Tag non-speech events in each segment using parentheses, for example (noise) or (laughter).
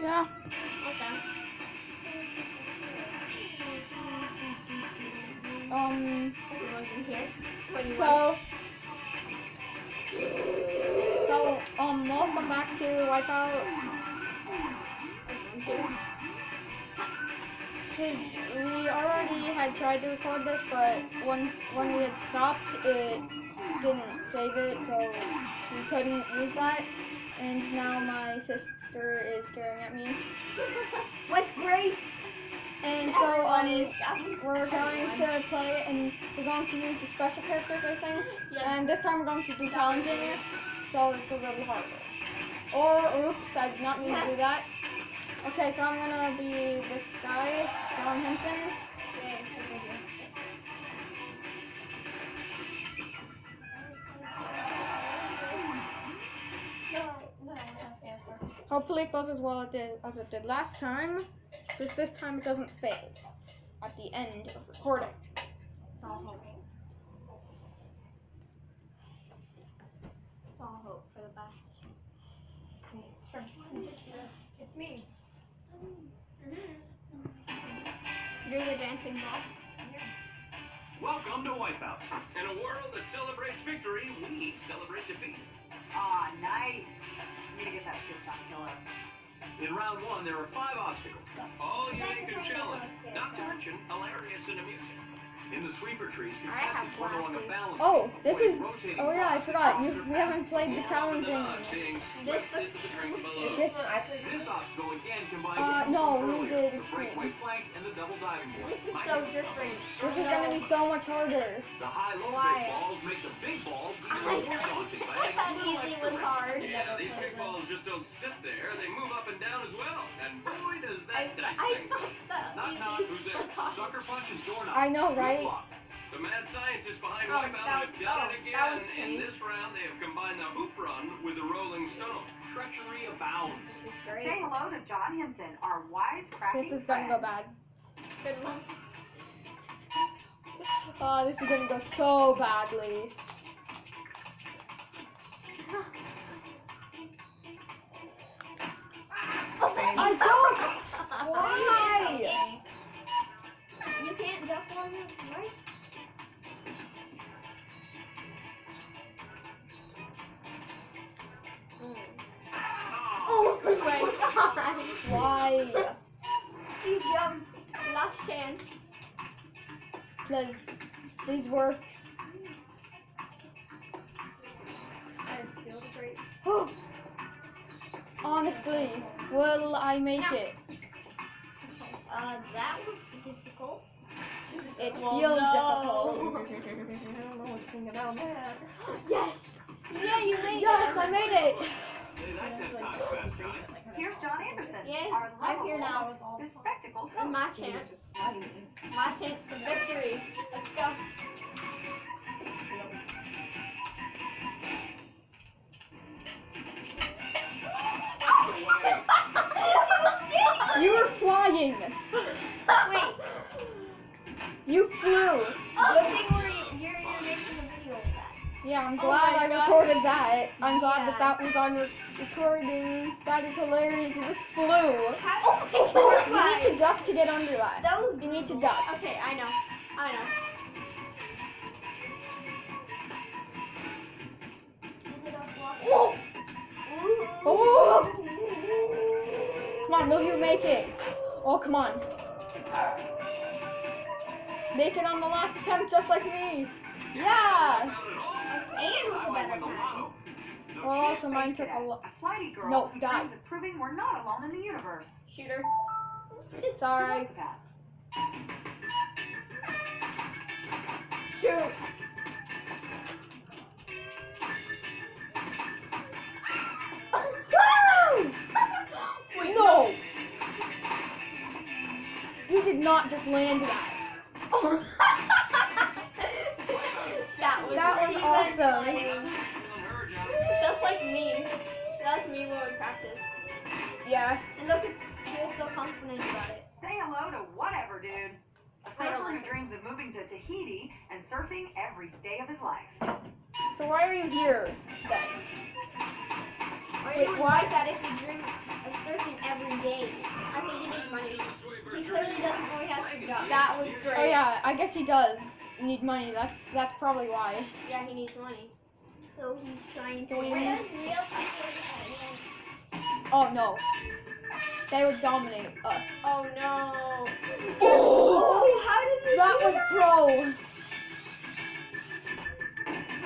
Yeah. Okay. Um. You want in here? What do you So. So um, welcome back to Wipeout. We already had tried to record this, but when when we had stopped, it didn't save it, so we couldn't use that. And now my sister is staring at me. (laughs) With grace. And so um, we're going to play, and we're going to use the special characters, I think. And this time we're going to do challenging, so it's a little harder. Or, oops, I did not mean to do that. (laughs) Okay, so I'm gonna be this guy, John Henson. Hopefully it goes as well as it did, as it did last time, because this time it doesn't fail at the end of recording. It's all hope. It's all hope for the best. It's me. Mm-hmm. You're the dancing ball. Welcome to Wipeout. In a world that celebrates victory, we celebrate defeat. Aw, nice. Gonna get that on killer. In round one, there are five obstacles, all unique and challenging, not to mention hilarious and amusing. In the sweeper trees, I have contestants run along a balance Oh, this is. rotating Oh yeah, I forgot. You we haven't played the path more often than challenging. This swept into the. This. This obstacle again combines Uh, no, we did the breakaway planks and the double diving board. This is so know. different. This is gonna be so much harder. The high-low Why? big balls make the big balls I even more daunting I adding thought easy was hard. Yeah, these big balls just don't sit there. They move up and down as well. And boy, does I, that dice I things up. Knock, knock, who's there? (laughs) Sucker punch and doorknob. I know, right? Luck. The mad scientists behind Oh, Wipeout that- have done oh, it again. was In this round, they have combined the hoop run with the rolling stone. Treachery abounds. Is great. Say hello to John Henson, our wise This is gonna go bad. Good one. Oh, this is gonna go so badly. (laughs) I don't. Please, please work. I. (gasps) Honestly, will I make it? Uh, that was difficult. It Well, feels no. difficult. I don't know what's going on there. Yes! Yeah, you made Yes, it! I made it. Say that ten times fast, Johnny. Here's John Anderson, Yay, our I'm here now. bespectacled This is host. my chance. My chance for victory. Let's go. (laughs) You were flying. Wait. You flew. Oh, Good Yeah, I'm Oh glad my I God. recorded that. I'm glad that Yeah. that was on re- recording. That is hilarious. You just flew. How? Oh, you need to duck to get under that. That was You need to duck. Okay, I know. I know. Whoa. Oh. Come on, will you make it? Oh, come on. Make it on the last attempt just like me. Yeah. Not. And with I a better win time. Well, also mine took a lot. A flighty girl No, die. proving we're not alone in the universe. Shooter. It's alright. Look at. Shoot. (laughs) Wait, No. You did not just land that. that was, That was even awesome. funny. Feeling her, Johnny. Just like me. That's me when we practice. Yeah. And look, at she was so confident about it. Say hello to whatever, dude. A don't surfer who dreams of moving to Tahiti and surfing every day of his life. So why are you here then? Or Wait, you why- like that if you dream of surfing every day. I think he needs money. He clearly doesn't know he has to go. That was great. Oh yeah, I guess he does need money. That's that's probably why. Yeah, he needs money. So he's trying to Win. win. Oh no. They would dominate us. Oh no. Oh, how did you that do was that? pro.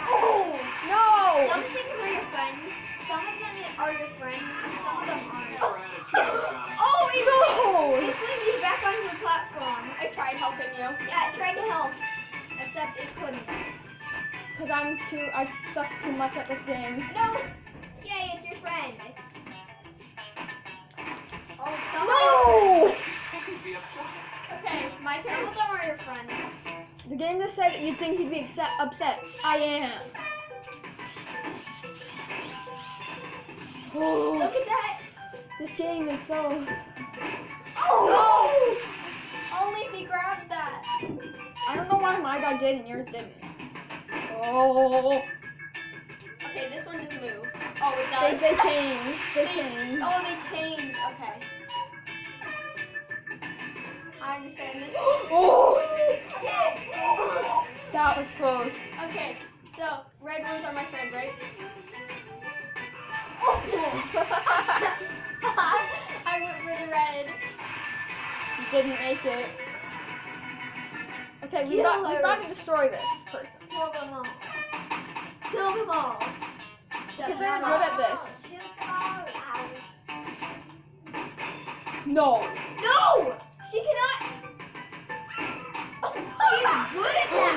Oh. No. Some things are your friends. Some of them are your friends. Some of them aren't. Never had a chance, Johnny. Oh, No. It's when he's back onto the platform. I tried helping you. Yeah, it tried to help. Except it couldn't. Cause I'm too, I suck too much at this game. No! Yay, it's your friend. Oh, some No. He'd be upset. Okay, my turn. Some of them are your friends. The game just said that you'd think he'd be upset. upset. I am. Oh, (gasps) Look at that. this game is so. Oh! Why my guy did and yours didn't. Oh, Okay, this one doesn't move. Oh, it does. they they changed. They they changed. Oh, they changed. Okay. I understand this. (gasps) Oh, that was close. Okay, so red ones are my friend, right? Oh. (laughs) (laughs) I went for the red. You didn't make it. Okay, we got we got to destroy this person. Kill them all. Kill them all. Because they're good at this. No. No! She cannot. She's good at that.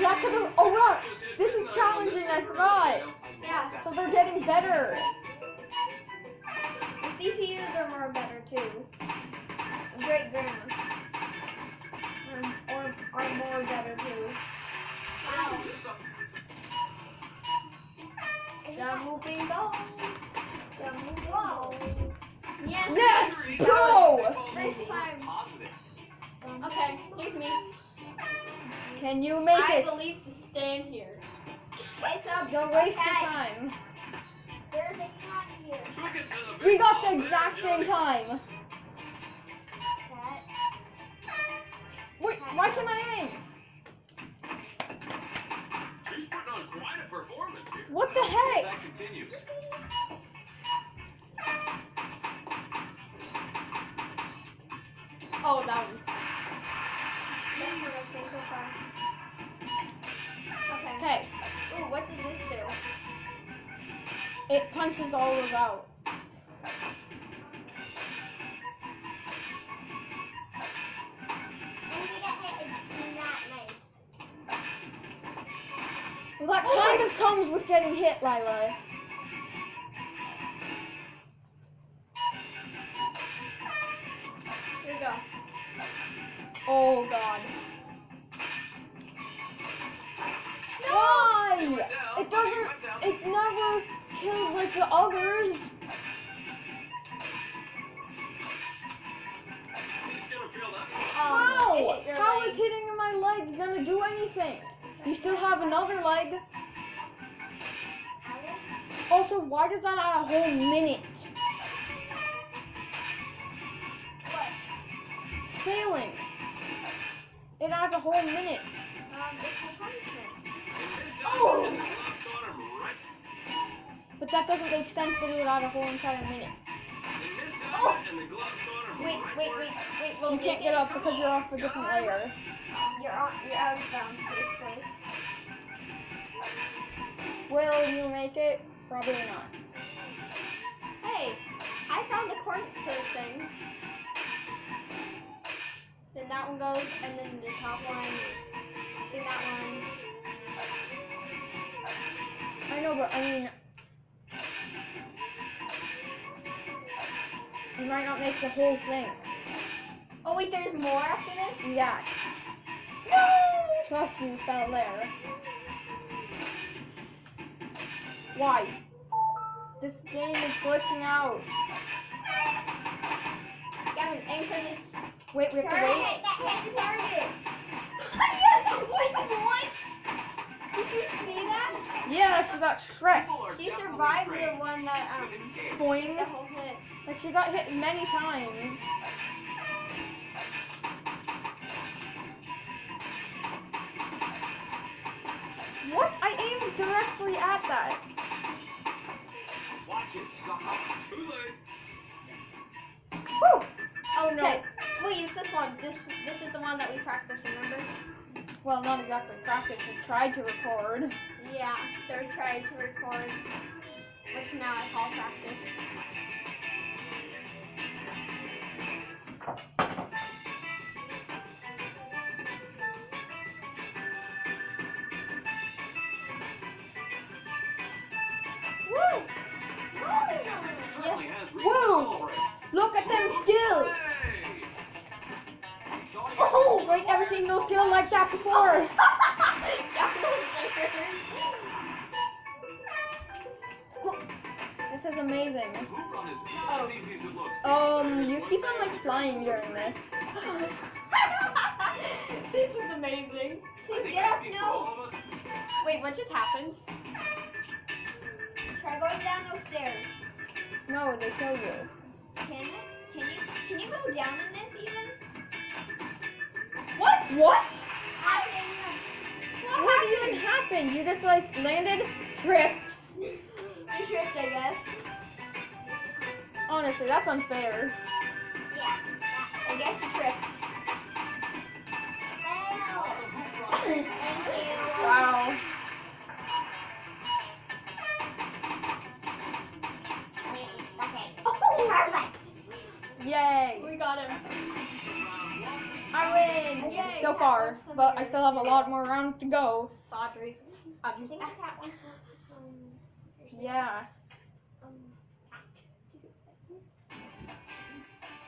Yeah, cause oh right, this is challenging. I forgot. Yeah. So they're getting better. The CPUs are more better too. Great grandma. Can you make I it? believe to stand here. It's a Don't waste your time. There's a cat here. Took it to the We got the exact Johnny. same time. Cat. Wait, why can't I aim? He's putting on quite a performance here. What the heck? That continues. Oh, that one. Okay. Okay, Ooh, what did this do? it punches all those out. Well, that kind of comes with getting hit, Lila. Oh God. Why? It doesn't. It never kills like the others. He's gonna feel that. How? Um, How leg. is hitting my leg gonna do anything? You still have another leg. Also, why does that add a whole minute? What? Failing. It adds a whole minute. Um, it's a punishment. And this time, Oh. and the glove caught him right. But that doesn't make sense to do it at a whole entire minute. And Oh. and the glove caught him Wait, wait, wait, wait. Will You can't get up because you're off a different layer. You're on. You're out of bounds, basically. Will you make it? Probably not. Hey, I found the to thing. Then that one goes, and then the top one, then that one. I know, but I mean, you might not make the whole thing. Oh wait, there's more after this. Yeah. No! Trust you fell there. Why? This game is glitching out. Gavin, aim for this. Wait, we have to Target. wait. That hit the target. yes! Wait, what? Did you see that? Yeah, she got shreked. People are She survived the one that um. Boing. the whole hit. Like she got hit many times. What? I aimed directly at that. Watch it, sucker. Too late. Whew. Oh no. Okay. Wait, it's this one. This this is the one that we practiced, remember? Well, not exactly practice. We tried to record. Yeah, third try to record, which now I call practice. Woo! Certainly has reason to Whoa. celebrate. Look at them skills. Seen no skill like that before. (laughs) This is amazing. The hoop run is not as easy as it looks. Um, you keep on like flying during this. (laughs) this is amazing. I think Get up, speak no. all of us. Wait, what just happened? Try going down those stairs. No, they kill you. Can it? Can you? Can you go down in this even? What? What? I don't. What even happened? You just like landed, tripped. You tripped, I guess. Honestly, that's unfair. Yeah. I guess you tripped. Thank you. Wow. Okay. (laughs) Oh, perfect. Yay. We got him. I win. Yay. So far, but I still have a lot more rounds to go. Audrey. Audrey. Yeah.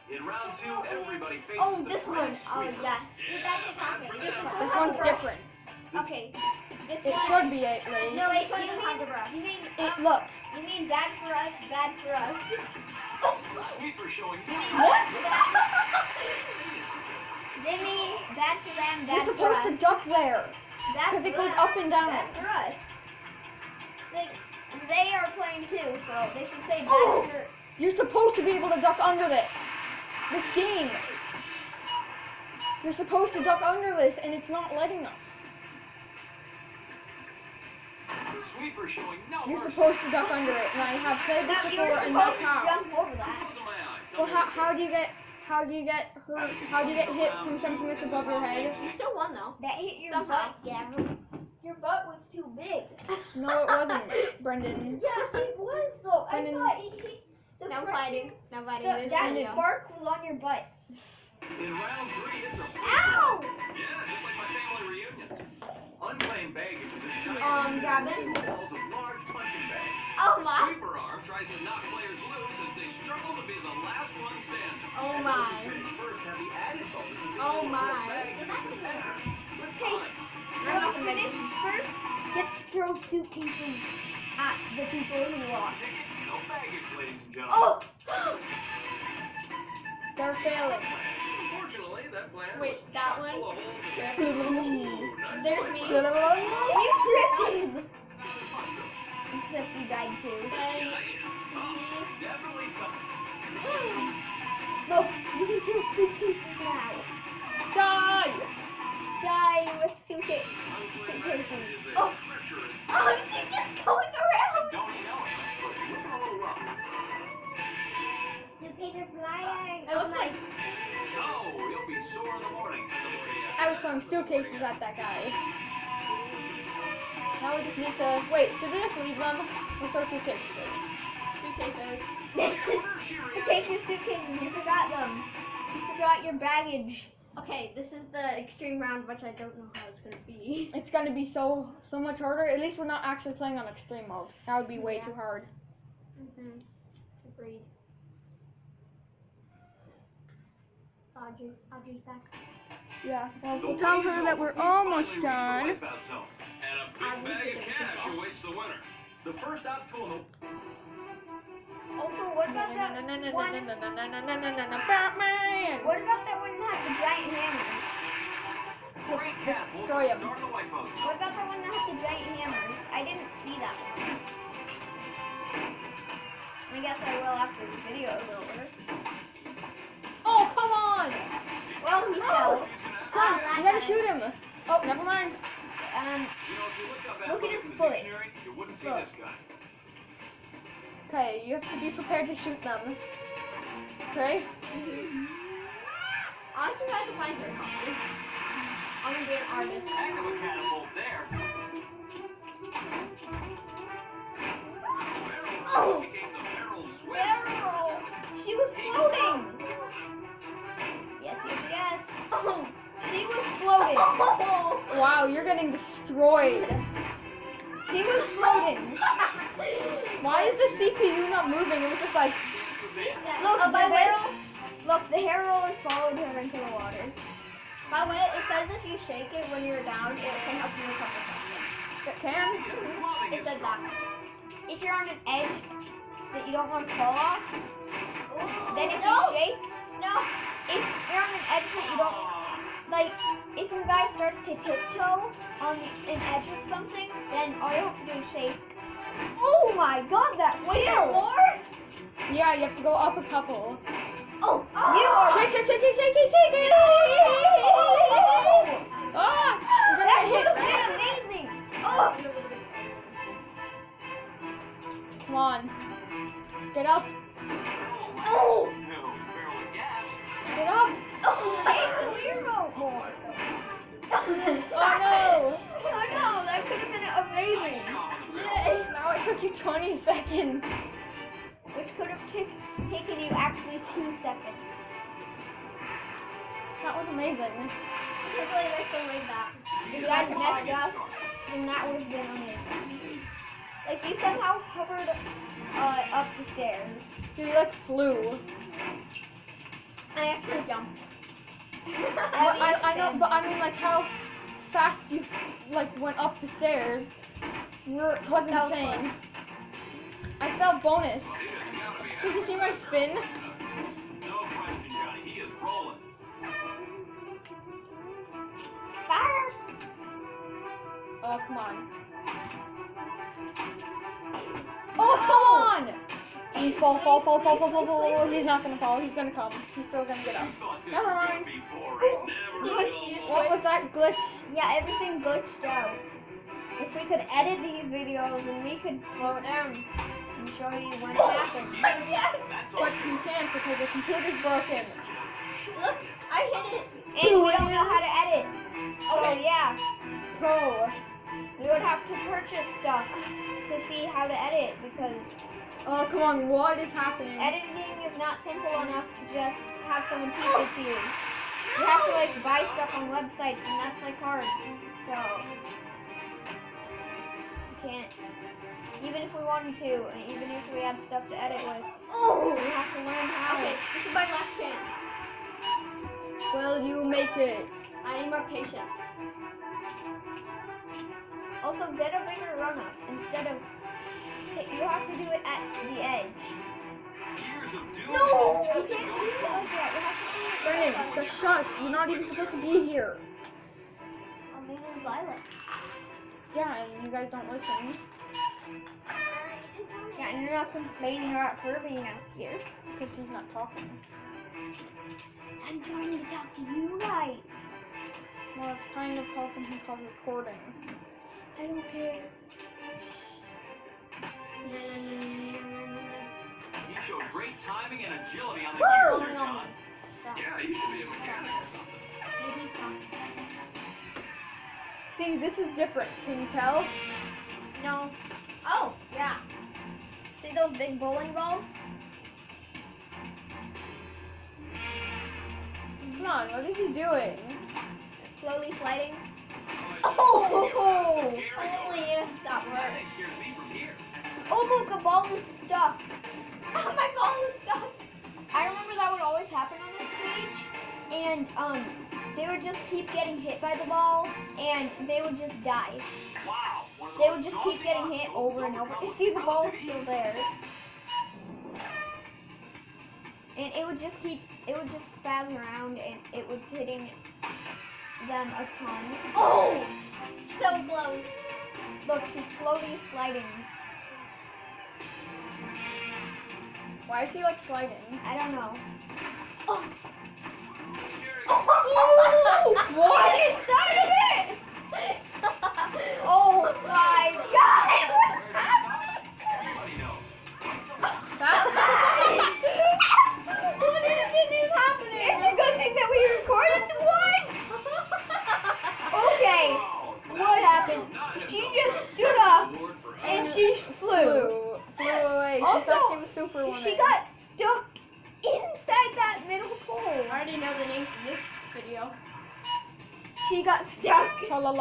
In round two, everybody faces Oh, the this one. Oh, sweeper. yes. Yeah, That just bad happened. for This This one's different. Okay. This It one. should be at least. No, wait, you mean, you mean, It um, look. you mean bad for us, bad for us. Sweeper showing (laughs) What? (laughs) They mean bad for them, You're bad for supposed us. to duck there. Bad Because it goes up and down. Bad for us. They, they are playing too, so they should say bad Oh. for. You're supposed to be able to duck under this. This game. You're supposed to duck under this, and it's not letting us. Sweeper showing no You're mercy. supposed to duck under it, and I have played this No, you before, and supposed that's how. jump over that. Closing my eyes. Well, how, how do you get how do you get hurt? How do you get hit from something that's above your head? You still won though. That hit your Somehow. butt, Gavin. Your butt was too big. No, it wasn't, Brendan. Yeah, it was though. I thought it hit. The Now front- fighting. Now fighting. The, This that video. spark was on your butt. In round three, it's a free Ow! Yeah, just like my family reunions. Unclaimed baggage is a giant Um, Gavin? Oh my. Sweeper arm tries to knock players loose as they struggle to be the last one standing. Oh And my. those who finish first have the added bonus Oh my. throw bags at the competitor. With Hey. time. Whoever finished first gets to throw suitcases at the people who lost. Tickets, no baggage, ladies and gentlemen. Oh! (gasps) They're failing. Unfortunately, that plan Wait, that one? full of holes and- Yeah. Ooh, nice There's me. You tripped! Another fun though. You died too. Yeah, it's tough. Definitely tough. Look, you can throw suitcases now. Die! Die with suitcase. Suitcases. Oh. Oh, she's just going around. Don't you it? But looking a little rough. Suitcases flying. It looks like Oh, you'll be sore in the morning. I was throwing suitcases at that guy. Now we just need to wait. Should we just leave them? We'll throw suitcases. Suitcases. (laughs) Take your suitcases. You forgot them. You forgot your baggage. Okay, this is the extreme round, which I don't know how it's gonna be. It's gonna be so so much harder. At least we're not actually playing on extreme mode. That would be way Yeah. too hard. Mm-hmm. Agreed. Audrey, Audrey's back. Yeah. Well, we'll tell her that we're almost finally reached the done and a big I bag of cash awaits the winner. The first obstacle. Also, what about that one? Batman! What about that one that has the giant hammer? Great cat. Destroy him. What about the one that has the giant hammer? I didn't see that one. I guess I will after the video is over. Oh, come on! Well, he fell. Oh, you gotta shoot him. Oh, never mind. Um, You know, if you looked Look at his foot. you wouldn't see this guy. Okay, you have to be prepared to shoot them. Okay? honestly, I can find her hobby. I'm gonna be an artist. Heck of a catapult there. Oh, floating. (laughs) Wow, you're getting destroyed. She was floating. Why is the CPU not moving? It was just like, Look, oh, the barrel. Look, the hair roller followed her into the water. By the way, it says if you shake it when you're down, it can help you recover faster. it can? It says that. If you're on an edge that you don't want to fall off, then if you shake, no. If you're on an edge that you don't like, if your guy starts to tiptoe on an edge of something, then all you have to do is shake. Oh my God, that wheel! more? Yeah, you have to go up a couple. Oh, you are. Shake, shake, shake, shake, shake, shake, shake. Ah, you're That gonna would get have hit. been amazing. Oh. Come on. Get up. Oh. No, barrel of gas. Get up. Oh, wheel more. Oh no. Oh no, that could have been amazing. Yay. Now it took you 20 seconds. Which could have taken you actually two seconds. That was amazing. I can't believe I still made If you guys messed up, then that would have been amazing. Like you somehow hovered uh, up the stairs. You like flew. I actually jumped. But I, I know, but I mean like how fast you like went up the stairs were was insane. I have bonus. Did you see my spin? No question, Johnny. He is rolling. Fire! Oh come on. Oh come on! He's fall, fall, fall, fall, fall, fall, fall, fall. He's not gonna fall. He's gonna come. He's still gonna get up. Never mind. Will. What was that? Yeah, everything glitched out. If we could edit these videos and we could slow it down and show you when it (laughs) happened. That's all. But you can't because the computer's broken. Look, I hit it. And we don't know how to edit. Oh, so yeah, Pro. we would have to purchase stuff to see how to edit because Oh come on, what is happening? editing is not simple enough to just have someone teach it to you. You have to like buy stuff on websites and that's like hard. So you can't even if we wanted to, and even if we had stuff to edit with, oh, we have to learn how. Okay, this is my last chance. Will you make it? I need more patience. Also, get a bigger run up instead of. You have to do it at the edge. Years of doing No, you can't do it like that. You have to do it. Brennan, just shush. You're not even supposed to be here. I'm being violent. Yeah, and you guys don't listen. Uh, yeah, and you're not complaining about her being out here. Because he's not talking. I'm trying to talk to you guys. Well, it's kind of called something called recording. I don't care. He showed great timing and agility on the Woo! gears there, John. Yeah, he should be a mechanic or something. See, this is different. Can you tell? No. Oh, yeah. See those big bowling balls? Come on, what is he doing? Slowly sliding. Oh! oh holy that That thing scares me from here. Oh look, a ball is stuck. Oh, (laughs) my ball is stuck. I remember that and um, they would just keep getting hit by the ball, and they would just die. They would just keep getting hit over and over. You see the ball still there. And it would just keep, it would just spaz around, and it was hitting them a ton. Oh! So close. Look, she's slowly sliding. Why is she like sliding? I don't know. Oh! what? Get inside it! oh, God.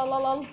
lol lol lol.